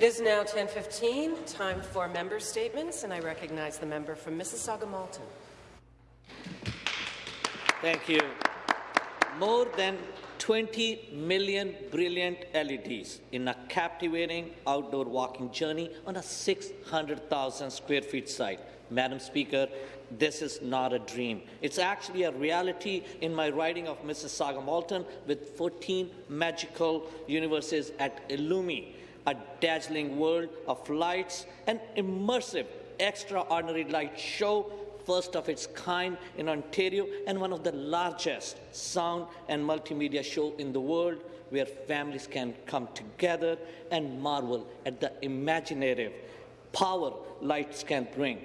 It is now 10:15, time for member statements, and I recognize the member from Mississauga Malton. Thank you. More than 20 million brilliant LEDs in a captivating outdoor walking journey on a 600,000 square feet site. Madam Speaker, this is not a dream. It's actually a reality in my riding of Mississauga Malton with 14 magical universes at Illumi, a dazzling world of lights, an immersive, extraordinary light show first of its kind in Ontario and one of the largest sound and multimedia show in the world where families can come together and marvel at the imaginative power lights can bring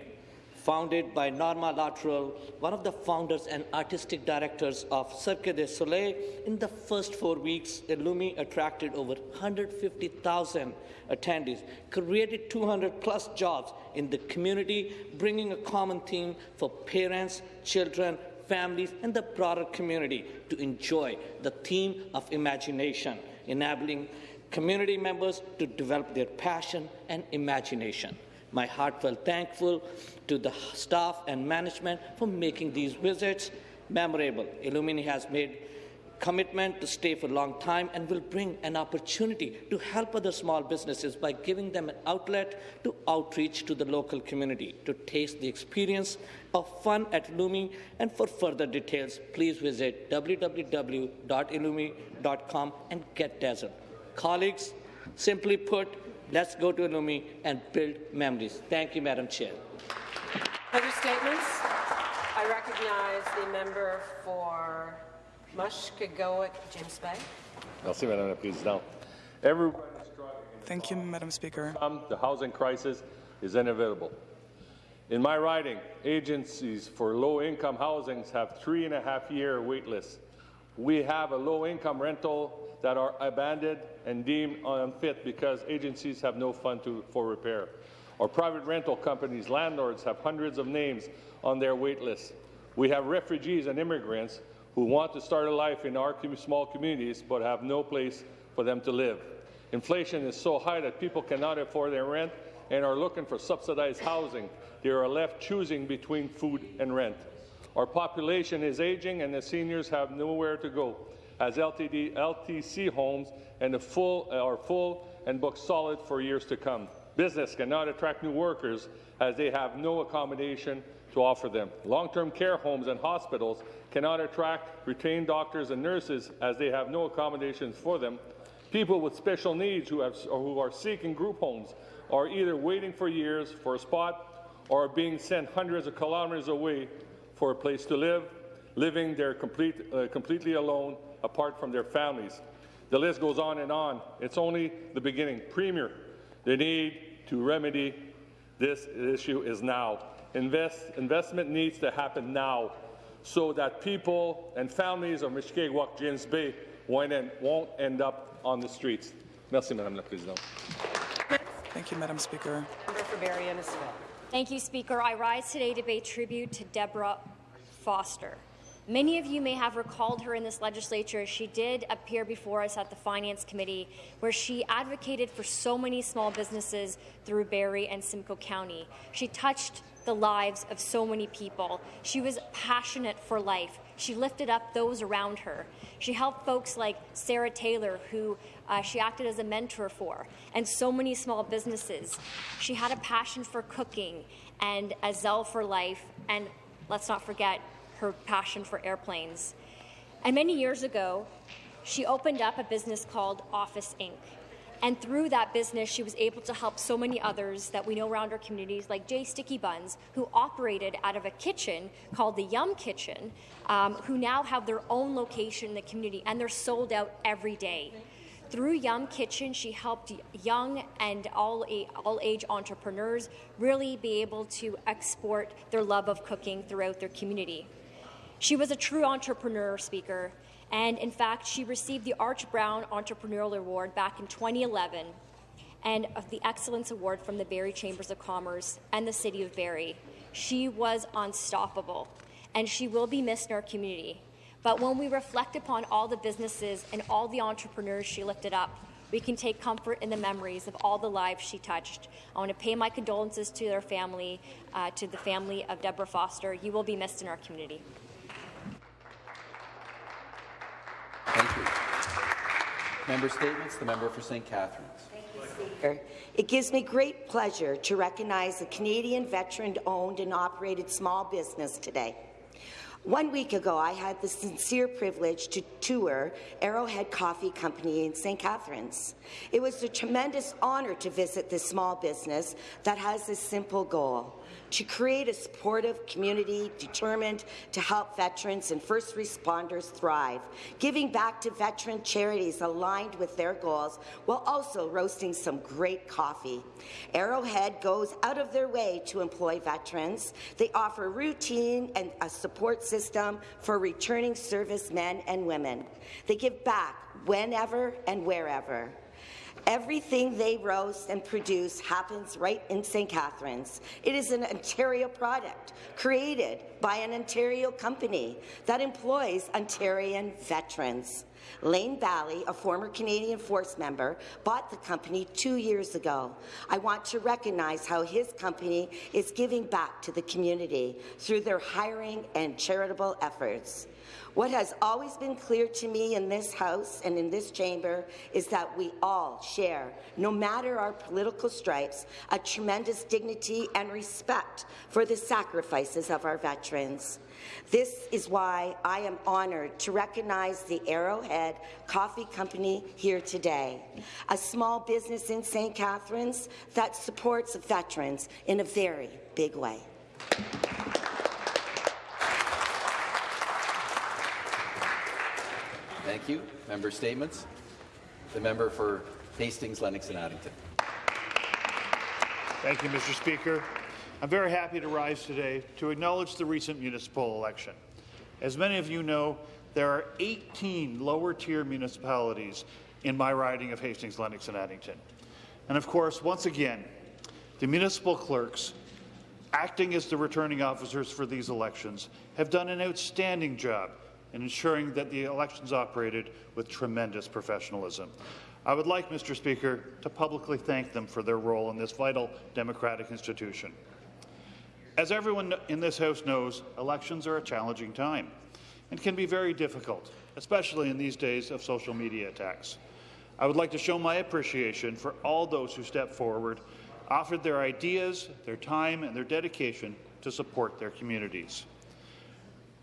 founded by Norma Latourell, one of the founders and artistic directors of Cirque du Soleil. In the first four weeks, Illumi attracted over 150,000 attendees, created 200 plus jobs in the community, bringing a common theme for parents, children, families, and the broader community to enjoy the theme of imagination, enabling community members to develop their passion and imagination. My heartfelt thankful to the staff and management for making these visits memorable. Illumini has made commitment to stay for a long time and will bring an opportunity to help other small businesses by giving them an outlet to outreach to the local community, to taste the experience of fun at Illumi. And for further details, please visit www.illumi.com and get dazzled. Colleagues, simply put, let's go to Illumi and build memories. Thank you, Madam Chair. Other statements? I recognize the member for Mushkegowuk, James Bay. Merci, Madame la Présidente. Everyone Thank you, Madam Speaker. The housing crisis is inevitable. In my riding, agencies for low-income housings have three and a half year wait lists. We have a low-income rental that are abandoned and deemed unfit because agencies have no fund to, for repair. Our private rental companies, landlords have hundreds of names on their wait list. We have refugees and immigrants who want to start a life in our small communities but have no place for them to live. Inflation is so high that people cannot afford their rent and are looking for subsidized housing. They are left choosing between food and rent. Our population is aging and the seniors have nowhere to go as LTD, LTC homes and full, are full and booked solid for years to come. Business cannot attract new workers as they have no accommodation to offer them. Long-term care homes and hospitals cannot attract retained doctors and nurses as they have no accommodations for them. People with special needs who, have, who are seeking group homes are either waiting for years for a spot or are being sent hundreds of kilometres away for a place to live, living there complete, uh, completely alone, apart from their families. The list goes on and on. It's only the beginning. Premier, the need to remedy this issue is now. Invest, investment needs to happen now so that people and families of Mushkegowuk, James Bay won't end, won't end up on the streets. Merci, Madame la Présidente. Thank you, Madam Speaker. Thank you, Speaker. I rise today to pay tribute to Deborah Foster. Many of you may have recalled her in this legislature. She did appear before us at the Finance Committee, where she advocated for so many small businesses through Barrie and Simcoe County. She touched the lives of so many people. She was passionate for life. She lifted up those around her. She helped folks like Sarah Taylor, who uh, she acted as a mentor for, and so many small businesses. She had a passion for cooking and a zeal for life, and let's not forget her passion for airplanes. And many years ago, she opened up a business called Office Inc. And through that business, she was able to help so many others that we know around our communities, like Jay Sticky Buns, who operated out of a kitchen called the Yum Kitchen, um, who now have their own location in the community, and they're sold out every day. Through Yum Kitchen, she helped young and all, all age entrepreneurs really be able to export their love of cooking throughout their community. She was a true entrepreneur speaker, and in fact, she received the Arch Brown Entrepreneurial Award back in 2011 and the Excellence Award from the Barrie Chambers of Commerce and the City of Barrie. She was unstoppable, and she will be missed in our community. But when we reflect upon all the businesses and all the entrepreneurs she lifted up, we can take comfort in the memories of all the lives she touched. I want to pay my condolences to their family, uh, to the family of Deborah Foster. You will be missed in our community. Member statements. The member for St. Catharines. It gives me great pleasure to recognize a Canadian veteran-owned and operated small business today. One week ago, I had the sincere privilege to tour Arrowhead Coffee Company in St. Catharines. It was a tremendous honour to visit this small business that has a simple goal to create a supportive community determined to help veterans and first responders thrive, giving back to veteran charities aligned with their goals while also roasting some great coffee. Arrowhead goes out of their way to employ veterans. They offer routine and a support system for returning servicemen and women. They give back whenever and wherever. Everything they roast and produce happens right in St. Catharines. It is an Ontario product created by an Ontario company that employs Ontarian veterans. Lane Bally, a former Canadian Force member, bought the company two years ago. I want to recognize how his company is giving back to the community through their hiring and charitable efforts. What has always been clear to me in this House and in this chamber is that we all share, no matter our political stripes, a tremendous dignity and respect for the sacrifices of our veterans. This is why I am honoured to recognize the Arrowhead Coffee Company here today, a small business in St. Catharines that supports veterans in a very big way. Thank you. Member statements. The member for Hastings, Lennox and Addington. Thank you, Mr. Speaker. I'm very happy to rise today to acknowledge the recent municipal election. As many of you know, there are 18 lower-tier municipalities in my riding of Hastings, Lennox and Addington. And of course, once again, the municipal clerks, acting as the returning officers for these elections, have done an outstanding job in ensuring that the elections operated with tremendous professionalism. I would like, Mr. Speaker, to publicly thank them for their role in this vital democratic institution. As everyone in this House knows, elections are a challenging time and can be very difficult, especially in these days of social media attacks. I would like to show my appreciation for all those who stepped forward, offered their ideas, their time, and their dedication to support their communities.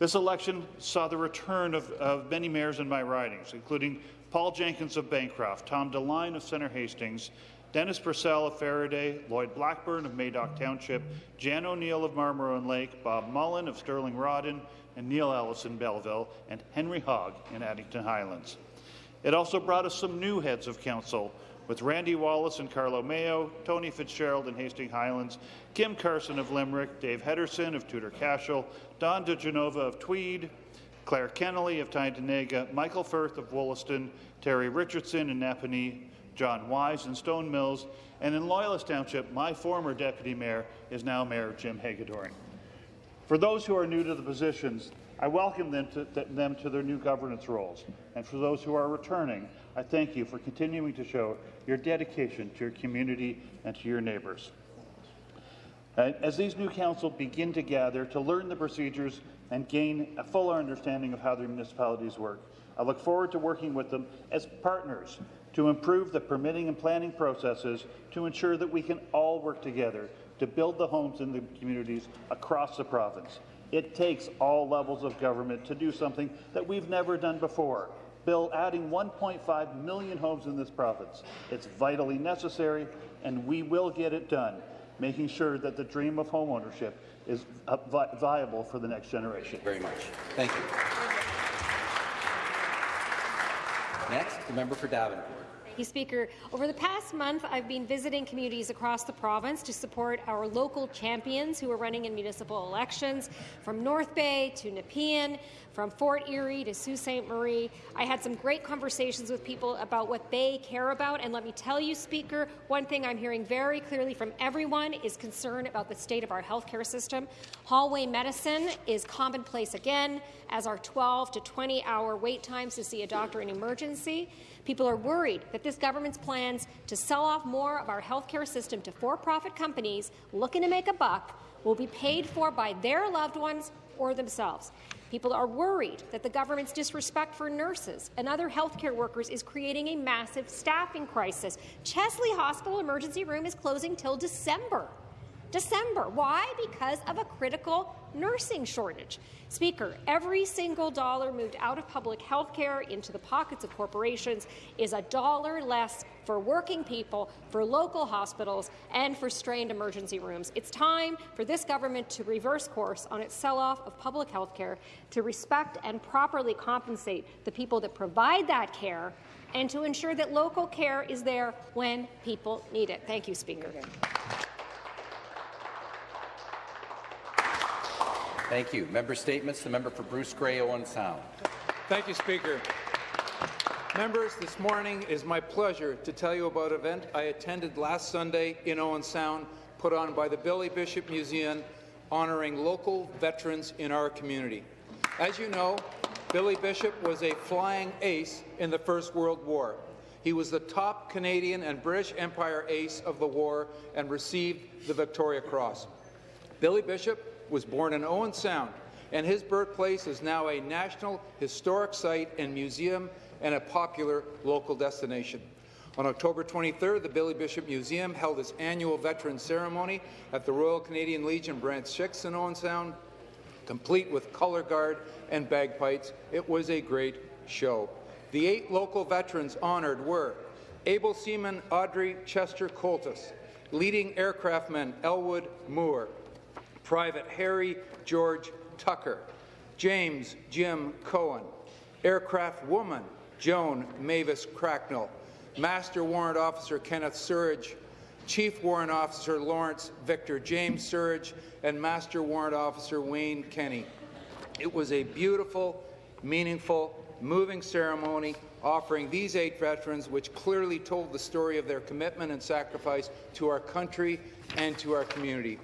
This election saw the return of, of many mayors in my ridings, including Paul Jenkins of Bancroft, Tom DeLine of Centre Hastings, Dennis Purcell of Faraday, Lloyd Blackburn of Madoc Township, Jan O'Neill of Marmora and Lake, Bob Mullen of Stirling Rawdon, and Neil Ellis in Belleville, and Henry Hogg in Addington Highlands. It also brought us some new heads of council, with Randy Wallace and Carlow Mayo, Tony Fitzgerald in Hastings Highlands, Kim Carson of Limerick, Dave Henderson of Tudor Cashel, Don DeGenova of Tweed, Claire Kennelly of Tyendinaga, Michael Firth of Wollaston, Terry Richardson in Napanee, John Wise in Stone Mills, and in Loyalist Township, my former deputy mayor is now Mayor Jim Hegadorn. For those who are new to the positions, I welcome them to, them to their new governance roles. And for those who are returning, I thank you for continuing to show your dedication to your community and to your neighbours. Uh, as these new council begin to gather to learn the procedures and gain a fuller understanding of how their municipalities work, I look forward to working with them as partners to improve the permitting and planning processes to ensure that we can all work together to build the homes in the communities across the province. It takes all levels of government to do something that we've never done before. Bill adding 1.5 million homes in this province. It's vitally necessary, and we will get it done, making sure that the dream of homeownership is uh, vi viable for the next generation. Very much. Thank you. Next, the member for Davenport. Thank you, Speaker. Over the past month, I've been visiting communities across the province to support our local champions who are running in municipal elections, from North Bay to Nepean, from Fort Erie to Sault Ste. Marie. I had some great conversations with people about what they care about, and let me tell you, Speaker, one thing I'm hearing very clearly from everyone is concern about the state of our healthcare system. Hallway medicine is commonplace again, as our 12 to 20 hour wait times to see a doctor in emergency. People are worried that this government's plans to sell off more of our healthcare system to for-profit companies looking to make a buck will be paid for by their loved ones or themselves. People are worried that the government's disrespect for nurses and other healthcare workers is creating a massive staffing crisis. Chesley Hospital emergency room is closing till December. December. Why? Because of a critical nursing shortage. Speaker, every single dollar moved out of public health care into the pockets of corporations is a dollar less for working people, for local hospitals, and for strained emergency rooms. It's time for this government to reverse course on its sell-off of public health care, to respect and properly compensate the people that provide that care, and to ensure that local care is there when people need it. Thank you, Speaker. Thank you. Member statements. The member for Bruce Grey, Owen Sound. Thank you, Speaker. Members, this morning is my pleasure to tell you about an event I attended last Sunday in Owen Sound, put on by the Billy Bishop Museum, honouring local veterans in our community. As you know, Billy Bishop was a flying ace in the First World War. He was the top Canadian and British Empire ace of the war and received the Victoria Cross. Billy Bishop was born in Owen Sound, and his birthplace is now a National Historic Site and Museum and a popular local destination. On October 23rd, the Billy Bishop Museum held its annual Veterans Ceremony at the Royal Canadian Legion Branch 6 in Owen Sound, complete with colour guard and bagpipes. It was a great show. The eight local veterans honoured were Able Seaman Audrey Chester Coltis, leading aircraftman Elwood Moore, Private Harry George Tucker, James Jim Cohen, Aircraft Woman Joan Mavis Cracknell, Master Warrant Officer Kenneth Surridge, Chief Warrant Officer Lawrence Victor James Surridge, and Master Warrant Officer Wayne Kenny. It was a beautiful, meaningful, moving ceremony offering these eight veterans, which clearly told the story of their commitment and sacrifice to our country and to our community.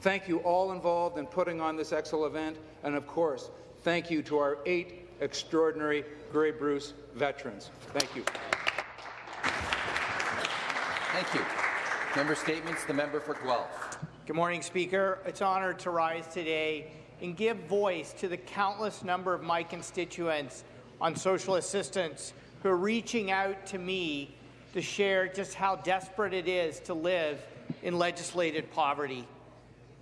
Thank you all involved in putting on this excellent event, and of course, thank you to our eight extraordinary Grey Bruce veterans. Thank you. Thank you. Member statements. The member for Guelph. Good morning, Speaker. It's an honour to rise today and give voice to the countless number of my constituents on social assistance who are reaching out to me to share just how desperate it is to live in legislated poverty.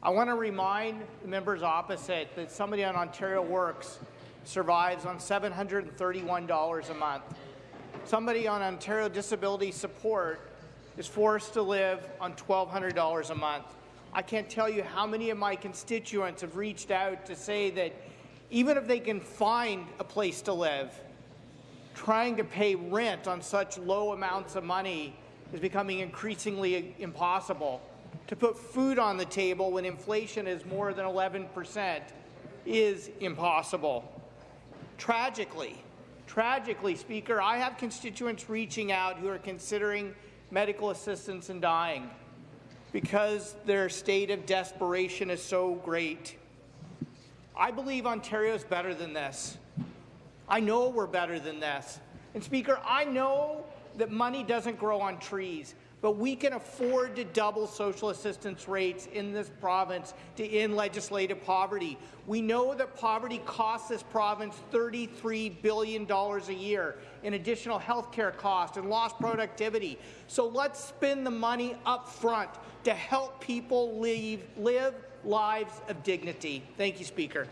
I want to remind the members opposite that somebody on Ontario Works survives on $731 a month. Somebody on Ontario Disability Support is forced to live on $1,200 a month. I can't tell you how many of my constituents have reached out to say that even if they can find a place to live, trying to pay rent on such low amounts of money is becoming increasingly impossible to put food on the table when inflation is more than 11% is impossible. Tragically, tragically, Speaker, I have constituents reaching out who are considering medical assistance and dying because their state of desperation is so great. I believe Ontario is better than this. I know we're better than this. And Speaker, I know that money doesn't grow on trees but we can afford to double social assistance rates in this province to end legislative poverty. We know that poverty costs this province $33 billion a year in additional health care costs and lost productivity. So let's spend the money up front to help people leave, live lives of dignity. Thank you, Speaker.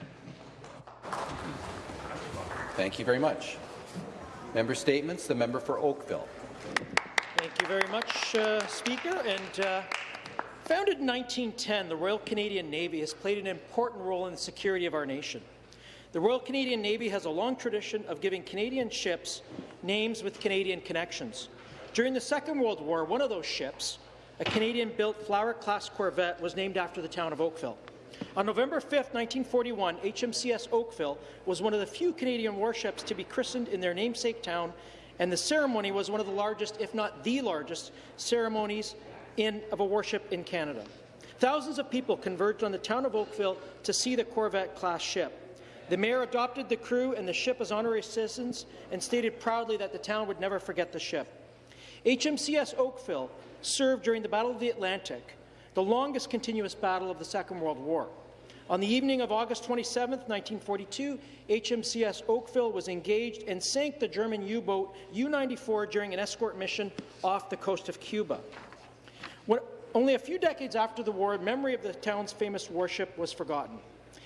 Thank you very much. Member statements. The member for Oakville. Thank you very much, uh, Speaker. And uh, founded in 1910, the Royal Canadian Navy has played an important role in the security of our nation. The Royal Canadian Navy has a long tradition of giving Canadian ships names with Canadian connections. During the Second World War, one of those ships, a Canadian-built Flower-class corvette, was named after the town of Oakville. On November 5, 1941, HMCS Oakville was one of the few Canadian warships to be christened in their namesake town and the ceremony was one of the largest, if not the largest, ceremonies in, of a warship in Canada. Thousands of people converged on the town of Oakville to see the Corvette-class ship. The mayor adopted the crew and the ship as honorary citizens and stated proudly that the town would never forget the ship. HMCS Oakville served during the Battle of the Atlantic, the longest continuous battle of the Second World War. On the evening of August 27, 1942, HMCS Oakville was engaged and sank the German U-boat U-94 during an escort mission off the coast of Cuba. When, only a few decades after the war, memory of the town's famous warship was forgotten.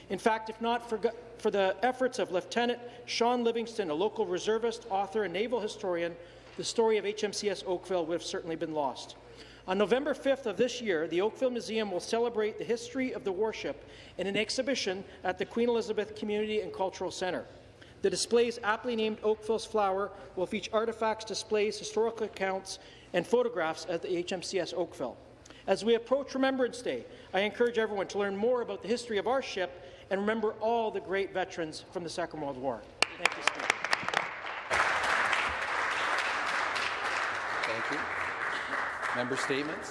In fact, if not for, for the efforts of Lieutenant Sean Livingston, a local reservist, author, and naval historian, the story of HMCS Oakville would have certainly been lost. On November 5th of this year, the Oakville Museum will celebrate the history of the warship in an exhibition at the Queen Elizabeth Community and Cultural Centre. The displays, aptly named Oakville's Flower, will feature artifacts, displays, historical accounts, and photographs at the HMCS Oakville. As we approach Remembrance Day, I encourage everyone to learn more about the history of our ship and remember all the great veterans from the Second World War. Thank you, Speaker. Thank you. Member statements.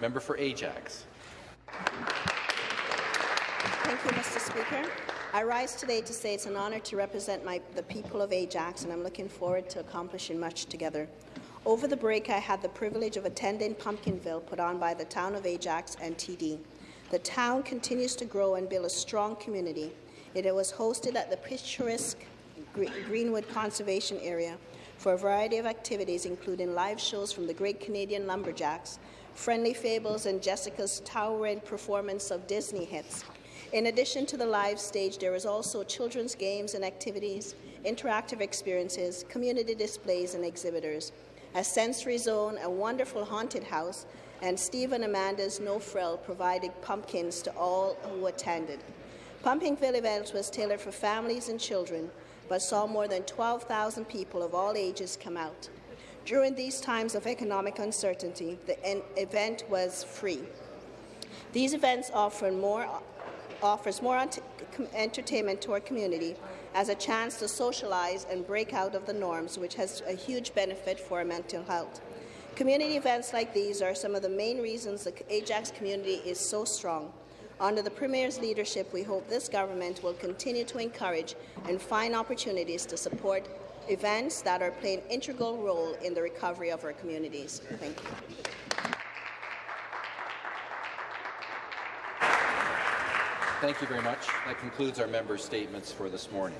Member for Ajax. Thank you, Mr. Speaker. I rise today to say it's an honour to represent my, the people of Ajax, and I'm looking forward to accomplishing much together. Over the break, I had the privilege of attending Pumpkinville, put on by the town of Ajax and TD. The town continues to grow and build a strong community. It was hosted at the picturesque Greenwood Conservation Area for a variety of activities, including live shows from the Great Canadian Lumberjacks, Friendly Fables, and Jessica's towering performance of Disney hits. In addition to the live stage, there is also children's games and activities, interactive experiences, community displays, and exhibitors, a sensory zone, a wonderful haunted house, and Steve and Amanda's No Frill provided pumpkins to all who attended. Pumpkinville event was tailored for families and children, but saw more than 12,000 people of all ages come out. During these times of economic uncertainty, the event was free. These events offer more, offers more entertainment to our community as a chance to socialize and break out of the norms, which has a huge benefit for our mental health. Community events like these are some of the main reasons the Ajax community is so strong. Under the Premier's leadership, we hope this government will continue to encourage and find opportunities to support events that are playing an integral role in the recovery of our communities. Thank you. Thank you very much. That concludes our member statements for this morning.